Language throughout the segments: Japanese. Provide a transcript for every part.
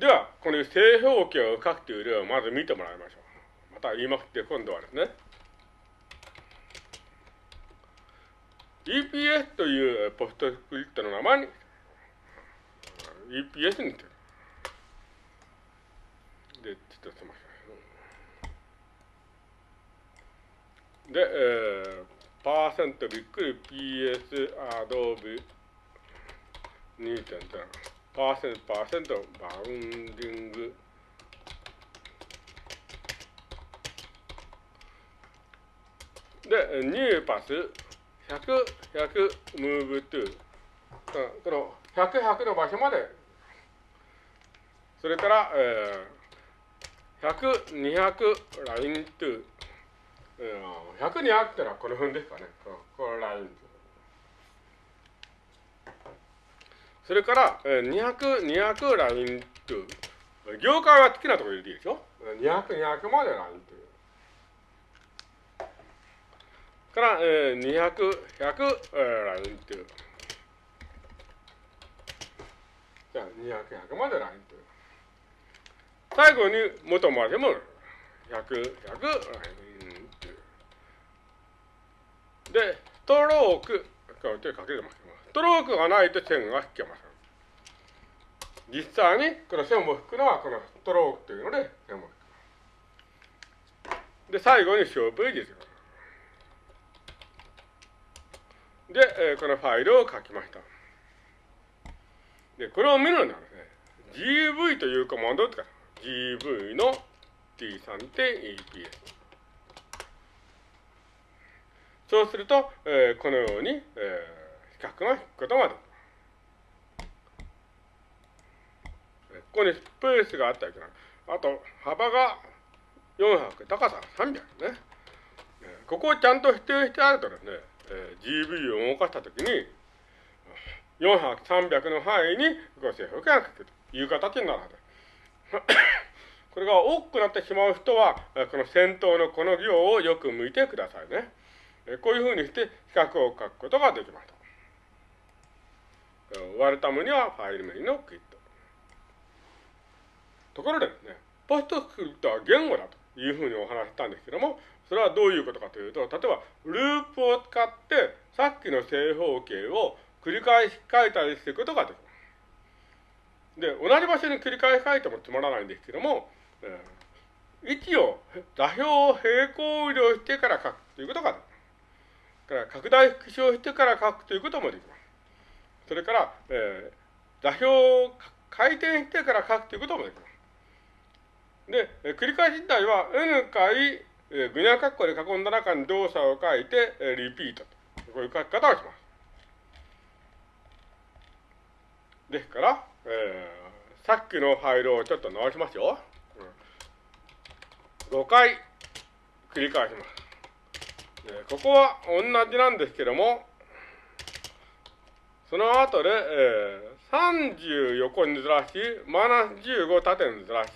では、この正方形を書くという例をまず見てもらいましょう。また言いまくって、今度はですね、EPS というポストスクリプトの名前に、EPS にて。で、ちょっとすみません。で、えー、パーセントびっくり PS アドビ2.0パーセント、パーセント、 bounding、で、 newpath、100、100、 moveto。この100、100の場所まで、それから、えー、100、200、 lineto。100、200ってのはこの辺ですかね。このラインそれから、え200、200ラインという、業界は好きなところ入れていいでしょ ?200、200までラインという。から、えー、200、100、えー、ラインという。じゃあ、200、100までラインという。最後に元までも100、100ラインという。で、ストローク、こうやってかけてます。ストロークがないと線が引けません。実際にこの線を引くのはこのストロークというので線を引く。で、最後に小ページです。で、えー、このファイルを書きました。で、これを見るのはね、gv というコマンドを使う。gv の t3.eps。そうすると、えー、このように、えー比較が引くことができます。ここにスペースがあったりとか、あと幅が400、高さが300ね。ここをちゃんと否定してあるとですね、えー、GV を動かしたときに、400、300の範囲にご正方形が書けるという形になるはず。これが多くなってしまう人は、この先頭のこの行をよく向いてくださいね。こういうふうにして比較を書くことができました。割るためにはファイル名のクイット。ところでですね、ポストスクリプトは言語だというふうにお話したんですけども、それはどういうことかというと、例えば、ループを使って、さっきの正方形を繰り返し書いたりすることができます。で、同じ場所に繰り返し書いてもつまらないんですけども、えー、位置を、座標を平行移動してから書くということができます。から拡大縮小してから書くということもできます。それから、えー、座標を回転してから書くということもできます。で、繰り返し自体は n 回、えー、グニャカッコで囲んだ中に動作を書いて、えー、リピートと。こういう書き方をします。ですから、えー、さっきのファイルをちょっと直しますよ。うん、5回繰り返します。えー、ここは同じなんですけども、その後で、えー、30横にずらし、マイナス15縦にずらし、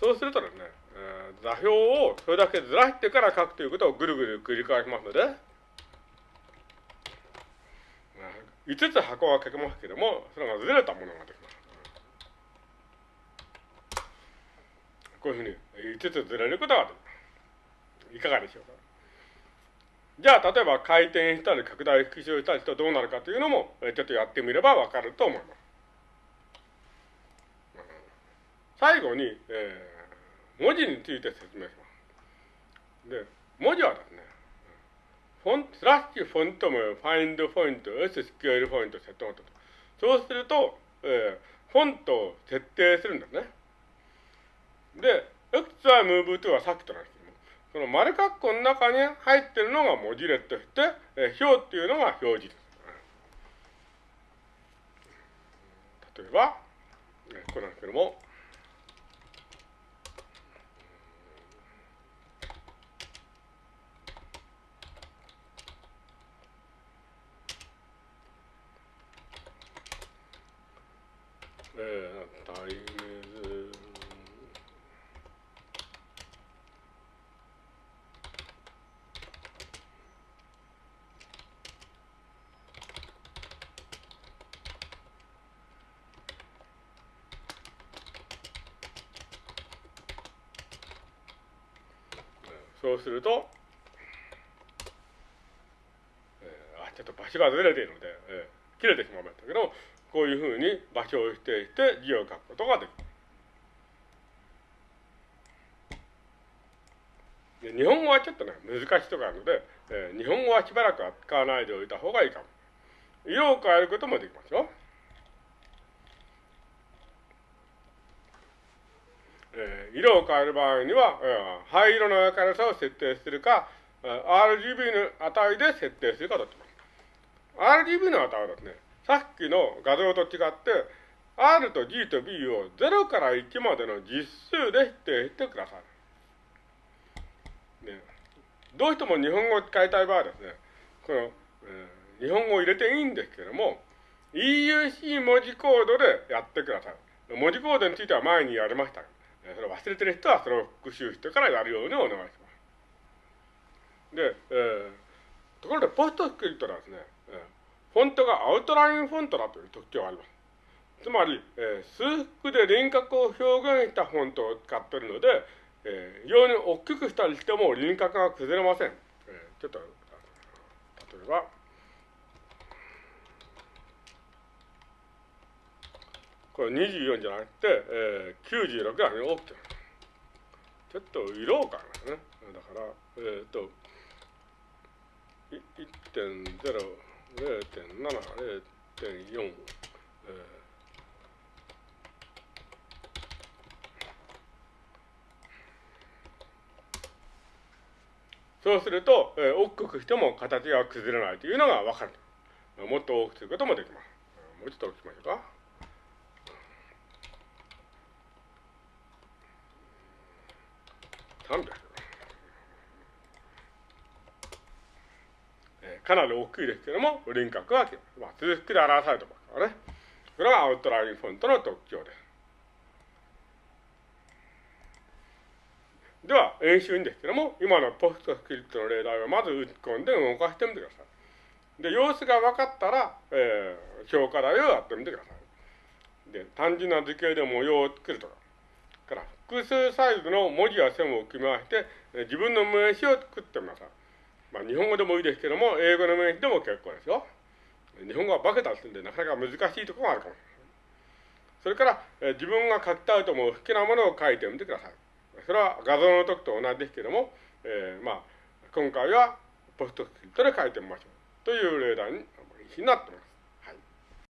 そうするとですね、えー、座標をそれだけずらしてから書くということをぐるぐる繰り返しますので、5つ箱は書けますけども、それがずれたものができます。こういうふうに5つずれることができます。いかがでしょうかじゃあ、例えば回転したり拡大縮小したりとどうなるかというのも、ちょっとやってみればわかると思います。最後に、えー、文字について説明します。で、文字はですね、フォン、スラッシュフォント名、ファインドフォイント、S スケールフォイント、セットノートと。そうすると、えー、フォントを設定するんですね。で、X は Move to はさっきと同じ。その丸括弧の中に入ってるのが文字列として、えー、表っていうのが表示です。例えば、え、これなんですけども、えー、タイムズそうすると、えー、あ、ちょっと場所がずれているので、えー、切れてしまいましたけど、こういうふうに場所を指定して字を書くことができます。日本語はちょっとね、難しいところあるので、えー、日本語はしばらくは使わないでおいた方がいいかも。色を変えることもできますよ。えー、色を変える場合には、えー、灰色の明るさを設定するか、RGB の値で設定するかとってます。RGB の値はですね、さっきの画像と違って、R と G と B を0から1までの実数で指定してください。ね、どうしても日本語を使いたい場合はですね、この、えー、日本語を入れていいんですけれども、EUC 文字コードでやってください。文字コードについては前にやりました。忘れてる人はそれを復習してからやるようにお願いします。で、えー、ところでポストスクリプトはですね、えー、フォントがアウトラインフォントだという特徴があります。つまり、えー、数幅で輪郭を表現したフォントを使っているので、えー、非常に大きくしたりしても輪郭が崩れません。えー、ちょっと、例えば、これ24じゃなくて、えー、96が大きくちょっと色を変えますね。だから、えっ、ー、と、1.0、0.7、0.4、えーそうすると、えー、大きくしても形が崩れないというのがわかる。もっと大きくすることもできます。もうちょっと大きくしましょうか。300。えー、かなり大きいですけども、輪郭は、まあ、数式で表されてますからね。これはアウトラインフォントの特徴です。では、演習にですけども、今のポストスクリプトの例題をまず打ち込んで動かしてみてください。で、様子が分かったら、えー、評価題をやってみてください。で、単純な図形で模様を作るとか、複数サイズの文字や線を組み合わせて、自分の名詞を作ってみなさい。まあ、日本語でもいいですけども、英語の名詞でも結構ですよ。日本語は化けたりすんで、なかなか難しいところがあるかもしれない。それから、え自分が書きたいと思う好きなものを書いてみてください。それは画像の時と同じですけども、えー、まあ、今回はポストスクリプトで書いてみましょう。という例題になっています。